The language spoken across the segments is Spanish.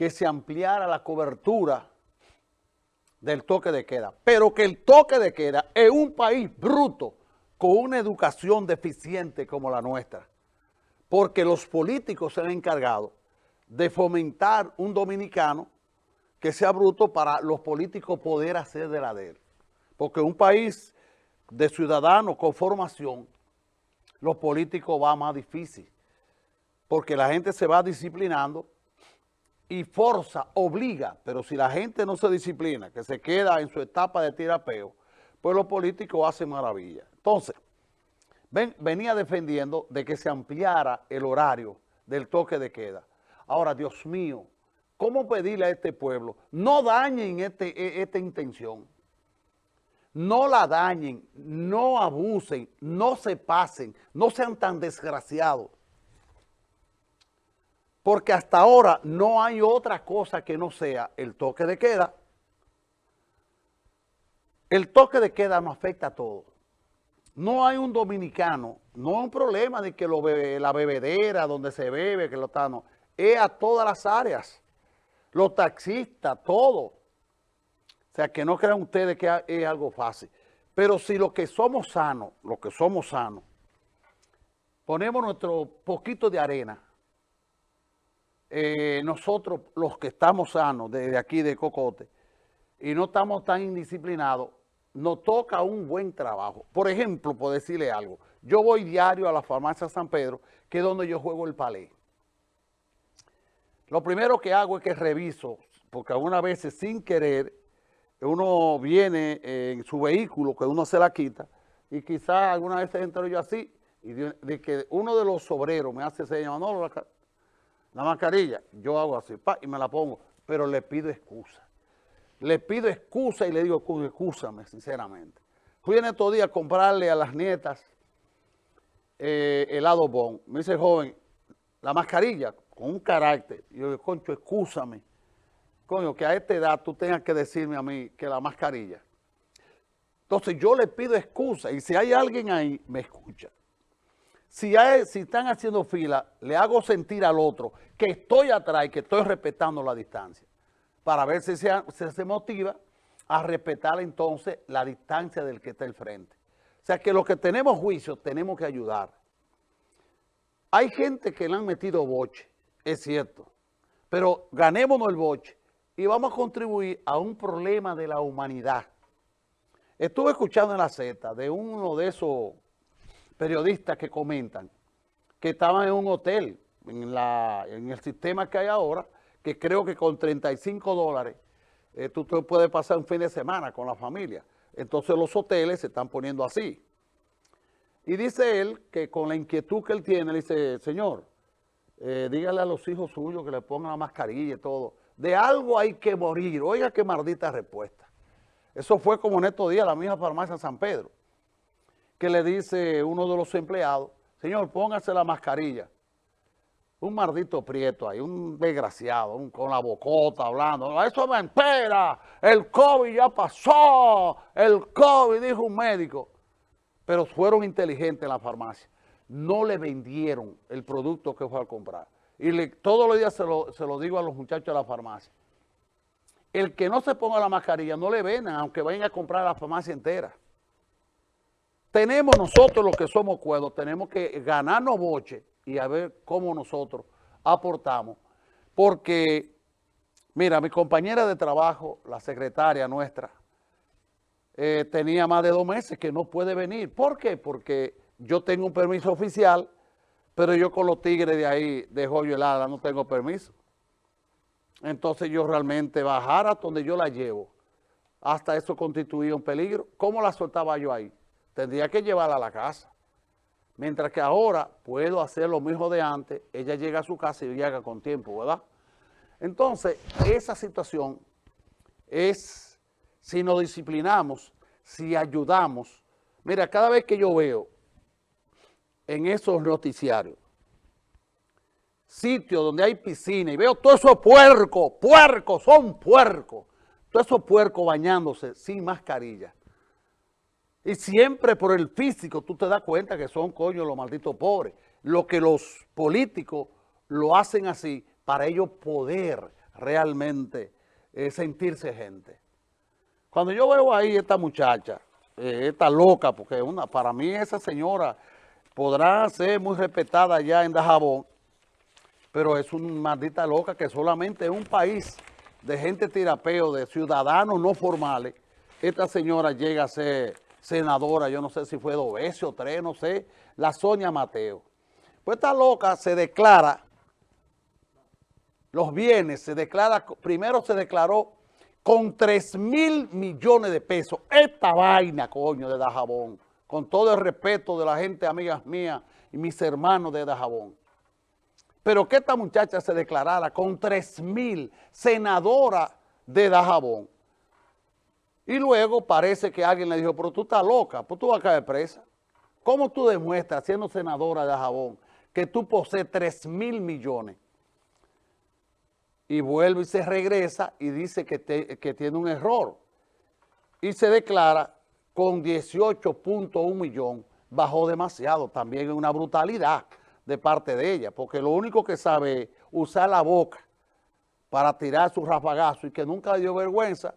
que se ampliara la cobertura del toque de queda, pero que el toque de queda en un país bruto con una educación deficiente como la nuestra, porque los políticos se han encargado de fomentar un dominicano que sea bruto para los políticos poder hacer de la de él. Porque un país de ciudadanos con formación, los políticos va más difícil, porque la gente se va disciplinando y forza, obliga, pero si la gente no se disciplina, que se queda en su etapa de tirapeo, pues los políticos hacen maravilla. Entonces, ven, venía defendiendo de que se ampliara el horario del toque de queda. Ahora, Dios mío, ¿cómo pedirle a este pueblo? No dañen este, e, esta intención. No la dañen, no abusen, no se pasen, no sean tan desgraciados porque hasta ahora no hay otra cosa que no sea el toque de queda. El toque de queda no afecta a todo. No hay un dominicano, no es un problema de que lo la bebedera, donde se bebe, que lo está, no. Es a todas las áreas. Los taxistas, todo. O sea, que no crean ustedes que es algo fácil. Pero si los que somos sanos, los que somos sanos, ponemos nuestro poquito de arena, eh, nosotros los que estamos sanos desde aquí de Cocote y no estamos tan indisciplinados, nos toca un buen trabajo. Por ejemplo, por decirle algo, yo voy diario a la farmacia San Pedro, que es donde yo juego el palé. Lo primero que hago es que reviso, porque algunas veces sin querer, uno viene en su vehículo, que uno se la quita, y quizás alguna vez entro yo así, y de, que uno de los obreros me hace señas, no, la mascarilla, yo hago así, pa, y me la pongo, pero le pido excusa. Le pido excusa y le digo, excúsame, sinceramente. Fui en estos días a comprarle a las nietas eh, helado bon. Me dice el joven, la mascarilla, con un carácter. Y yo digo, concho, excúsame. Coño, que a esta edad tú tengas que decirme a mí que la mascarilla. Entonces yo le pido excusa y si hay alguien ahí, me escucha. Si, están haciendo fila, le hago sentir al otro que estoy atrás y que estoy respetando la distancia, para ver si se, motiva a respetar entonces la distancia del que está al frente. O sea que los que tenemos juicio tenemos que ayudar. Hay gente que le han metido boche, es cierto, pero ganémonos el boche y vamos a contribuir a un problema de la humanidad. Estuve escuchando en la Z de uno de esos periodistas que comentan que estaban en un hotel, en, el sistema que hay ahora, que creo que con 35 dólares eh, tú, puedes pasar un fin de semana con la familia. Entonces los hoteles se están poniendo así. Y dice él que con la inquietud que él tiene, le dice, señor, eh, dígale a los hijos suyos que le pongan la mascarilla y todo. De algo hay que morir. Oiga qué maldita respuesta. Eso fue como en estos días la misma farmacia San Pedro que le dice uno de los empleados, señor, póngase la mascarilla. Un maldito prieto ahí, un desgraciado, con la bocota hablando. Eso me espera, el COVID ya pasó, el COVID, dijo un médico. Pero fueron inteligentes en la farmacia. No le vendieron el producto que fue a comprar. Y todos los días se lo, se lo digo a los muchachos de la farmacia. El que no se ponga la mascarilla no le vendan, aunque vayan a comprar la farmacia entera. Tenemos nosotros los que somos cuerdos, tenemos que ganarnos boche y a ver cómo nosotros aportamos. Porque, mira, mi compañera de trabajo, la secretaria nuestra, eh, tenía más de dos meses que no puede venir. ¿Por qué? Porque yo tengo un permiso oficial, pero yo con los tigres de ahí, de Joyo Helada, no tengo permiso. Entonces yo realmente bajar hasta donde yo la llevo, hasta eso constituía un peligro. ¿Cómo la soltaba yo ahí? Tendría que llevarla a la casa. Mientras que ahora puedo hacer lo mismo de antes, ella llega a su casa y llega con tiempo, ¿verdad? Entonces, esa situación es, si nos disciplinamos, si ayudamos, mira, cada vez que yo veo en esos noticiarios, sitios donde hay piscina y veo todos esos puercos, puercos, son puercos, todos esos puercos bañándose sin mascarilla, y siempre por el físico tú te das cuenta que son, coño, los malditos pobres. Lo que los políticos lo hacen así para ellos poder realmente eh, sentirse gente. Cuando yo veo ahí esta muchacha, eh, esta loca, porque una, para mí esa señora podrá ser muy respetada allá en Dajabón, pero es una maldita loca que solamente en un país de gente tirapeo, de ciudadanos no formales, esta señora llega a ser senadora, yo no sé si fue dos veces o tres, no sé, la Sonia Mateo. Pues esta loca se declara, los bienes, se declara, primero se declaró con 3 mil millones de pesos. Esta vaina, coño, de Dajabón, con todo el respeto de la gente, amigas mías y mis hermanos de Dajabón. Pero que esta muchacha se declarara con 3 mil, senadora de Dajabón. Y luego parece que alguien le dijo, pero tú estás loca, pues tú vas a caer presa. ¿Cómo tú demuestras, siendo senadora de Dajabón, que tú posees 3 mil millones? Y vuelve y se regresa y dice que, que tiene un error. Y se declara con 18.1 millón, bajó demasiado, también es una brutalidad de parte de ella, porque lo único que sabe es usar la boca para tirar su rafagazo y que nunca dio vergüenza,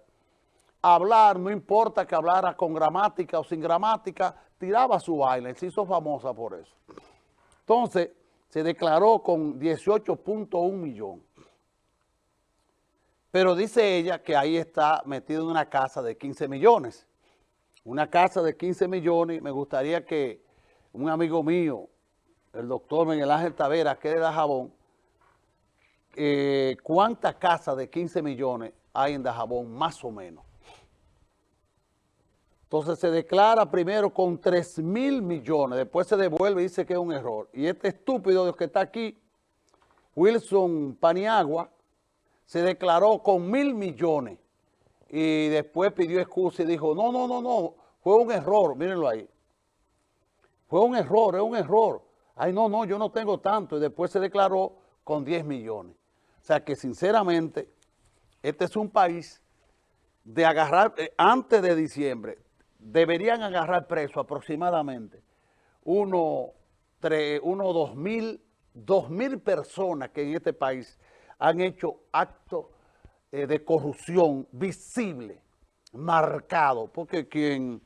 hablar, no importa que hablara con gramática o sin gramática, tiraba su baile, se hizo famosa por eso. Entonces, se declaró con 18.1 millón. Pero dice ella que ahí está metido en una casa de 15 millones. Una casa de 15 millones, me gustaría que un amigo mío, el doctor Miguel Ángel Tavera, que de Dajabón, eh, ¿cuántas casas de 15 millones hay en Dajabón, más o menos? Entonces se declara primero con 3 mil millones, después se devuelve y dice que es un error. Y este estúpido de que está aquí, Wilson Paniagua, se declaró con mil millones y después pidió excusa y dijo, no, no, no, no, fue un error, mírenlo ahí. Fue un error, es un error. Ay, no, no, yo no tengo tanto. Y después se declaró con 10 millones. O sea que sinceramente, este es un país de agarrar, eh, antes de diciembre, deberían agarrar preso aproximadamente uno, tres, uno, dos mil, dos mil personas que en este país han hecho actos eh, de corrupción visible, marcado, porque quien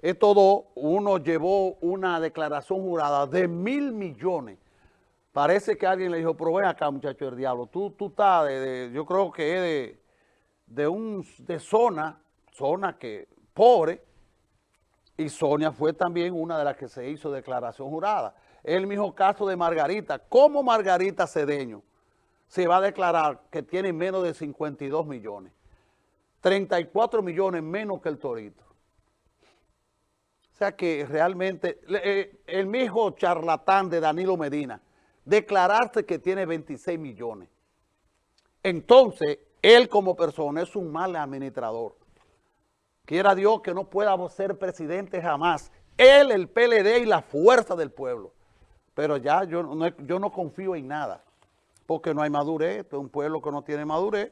es todo, uno llevó una declaración jurada de mil millones. Parece que alguien le dijo, pero ven acá, muchacho del diablo, tú, tú estás, de, yo creo que es de, de, un, de zona, zona que pobre, y Sonia fue también una de las que se hizo declaración jurada. El mismo caso de Margarita. ¿Cómo Margarita Cedeño se va a declarar que tiene menos de 52 millones? 34 millones menos que el Torito. O sea que realmente, eh, el mismo charlatán de Danilo Medina, declararse que tiene 26 millones. Entonces, él como persona es un mal administrador. Quiera Dios que no pueda ser presidente jamás. Él, el PLD y la fuerza del pueblo. Pero ya yo no, confío en nada, porque no hay madurez. Este es un pueblo que no tiene madurez.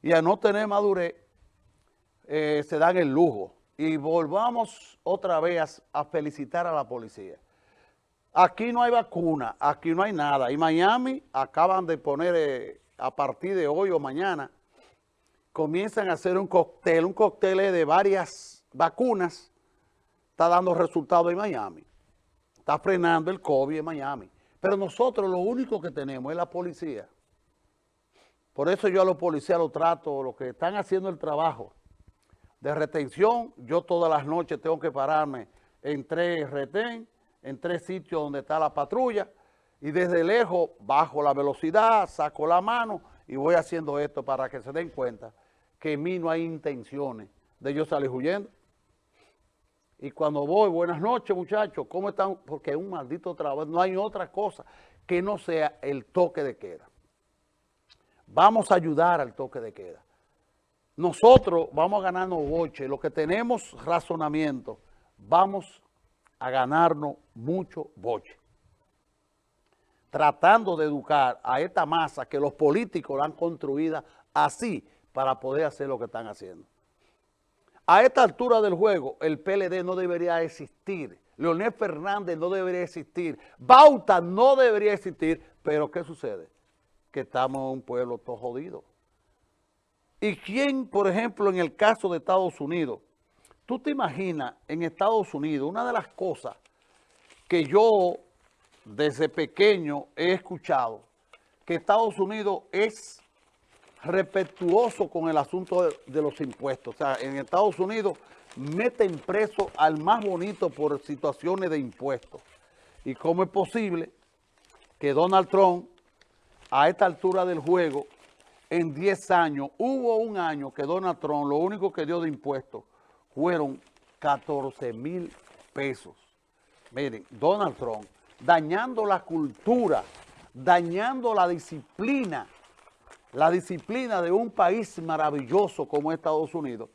Y al no tener madurez, eh, se dan el lujo y volvamos otra vez a felicitar a la policía. Aquí no hay vacuna, aquí no hay nada. Y Miami acaban de poner eh, a partir de hoy o mañana, comienzan a hacer un cóctel, un cóctel de varias vacunas, está dando resultados en Miami. Está frenando el COVID en Miami. Pero nosotros lo único que tenemos es la policía. Por eso yo a los policías los trato, los que están haciendo el trabajo, de retención, yo todas las noches tengo que pararme en tres retén, en tres sitios donde está la patrulla, y desde lejos bajo la velocidad, saco la mano y voy haciendo esto para que se den cuenta que en mí no hay intenciones de yo salir huyendo. Y cuando voy, buenas noches muchachos, ¿cómo están? Porque es un maldito trabajo, no hay otra cosa que no sea el toque de queda. Vamos a ayudar al toque de queda nosotros vamos a ganarnos boche, los que tenemos razonamiento, vamos a ganarnos mucho boche. Tratando de educar a esta masa que los políticos la han construida así para poder hacer lo que están haciendo. A esta altura del juego, el PLD no debería existir. Leonel Fernández no debería existir. Bauta no debería existir. Pero, ¿qué sucede? que estamos en un pueblo todo jodido. ¿Y quién, por ejemplo, en el caso de Estados Unidos, tú te imaginas en Estados Unidos, una de las cosas que yo desde pequeño he escuchado, que Estados Unidos es respetuoso con el asunto de, los impuestos. O sea, en Estados Unidos meten preso al más bonito por situaciones de impuestos. ¿Y cómo es posible que Donald Trump, a esta altura del juego, en 10 años, hubo un año que Donald Trump lo único que dio de impuestos fueron 14 mil pesos. Miren, Donald Trump dañando la cultura, dañando la disciplina, la disciplina de un país maravilloso como Estados Unidos.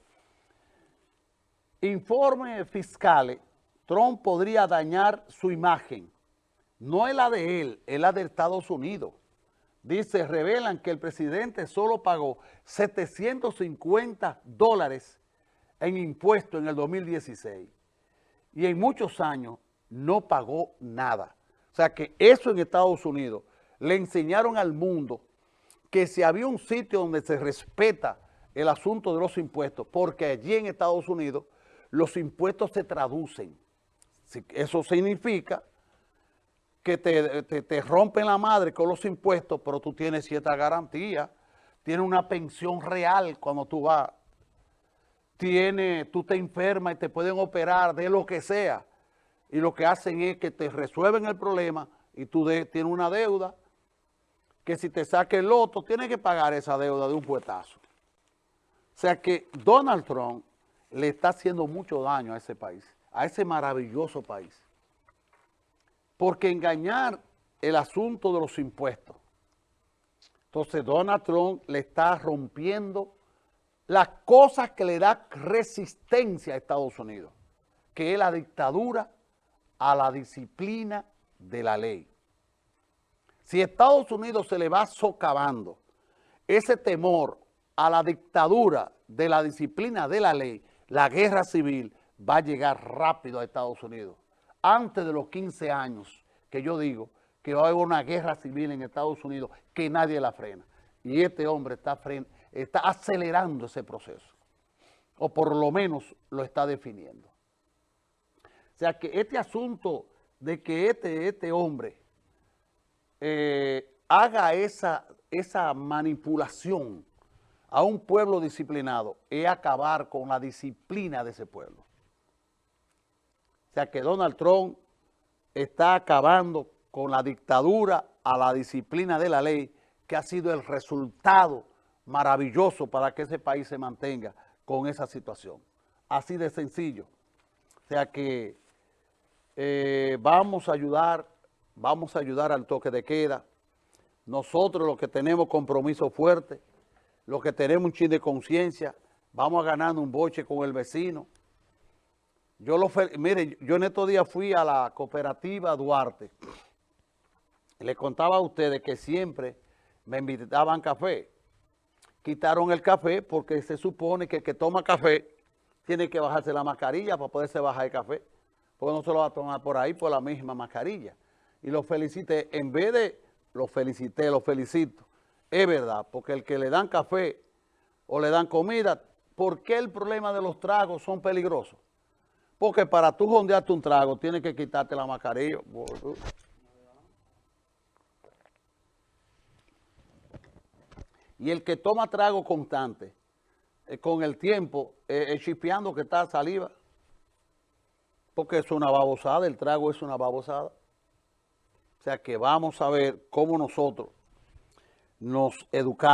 Informes fiscales, Trump podría dañar su imagen. No es la de él, es la de Estados Unidos. Dice, revelan que el presidente solo pagó 750 dólares en impuestos en el 2016. Y en muchos años no pagó nada. O sea que eso en Estados Unidos le enseñaron al mundo que si había un sitio donde se respeta el asunto de los impuestos, porque allí en Estados Unidos los impuestos se traducen. Eso significa que te, te, te, rompen la madre con los impuestos, pero tú tienes cierta garantía, tienes una pensión real cuando tú vas, tienes, tú te enfermas y te pueden operar de lo que sea, y lo que hacen es que te resuelven el problema y tú tienes una deuda que si te saque el loto, tienes que pagar esa deuda de un puetazo. O sea que Donald Trump le está haciendo mucho daño a ese país, a ese maravilloso país. Porque engañar el asunto de los impuestos. Entonces Donald Trump le está rompiendo las cosas que le da resistencia a Estados Unidos, que es la dictadura a la disciplina de la ley. Si Estados Unidos se le va socavando ese temor a la dictadura de la disciplina de la ley, la guerra civil va a llegar rápido a Estados Unidos. Antes de los 15 años que yo digo que va a haber una guerra civil en Estados Unidos que nadie la frena. Y este hombre está, está acelerando ese proceso. O por lo menos lo está definiendo. O sea que este asunto de que este, este hombre eh, haga esa, esa manipulación a un pueblo disciplinado es acabar con la disciplina de ese pueblo. O sea que Donald Trump está acabando con la dictadura a la disciplina de la ley, que ha sido el resultado maravilloso para que ese país se mantenga con esa situación. Así de sencillo. O sea que eh, vamos a ayudar vamos a ayudar al toque de queda. Nosotros los que tenemos compromiso fuerte, los que tenemos un chin de conciencia, vamos a ganar un boche con el vecino. Yo lo mire, yo en estos días fui a la cooperativa Duarte. Le contaba a ustedes que siempre me invitaban café. Quitaron el café porque se supone que el que toma café tiene que bajarse la mascarilla para poderse bajar el café. Porque no se lo va a tomar por ahí por la misma mascarilla y lo felicité. En vez de lo felicité, lo felicito, es verdad, porque el que le dan café o le dan comida, ¿por qué el problema de los tragos son peligrosos? Porque para tú jondearte un trago, tienes que quitarte la mascarilla. Y el que toma trago constante, eh, con el tiempo, eh, chipeando que está saliva, porque es una babosada, el trago es una babosada. O sea que vamos a ver cómo nosotros nos educamos.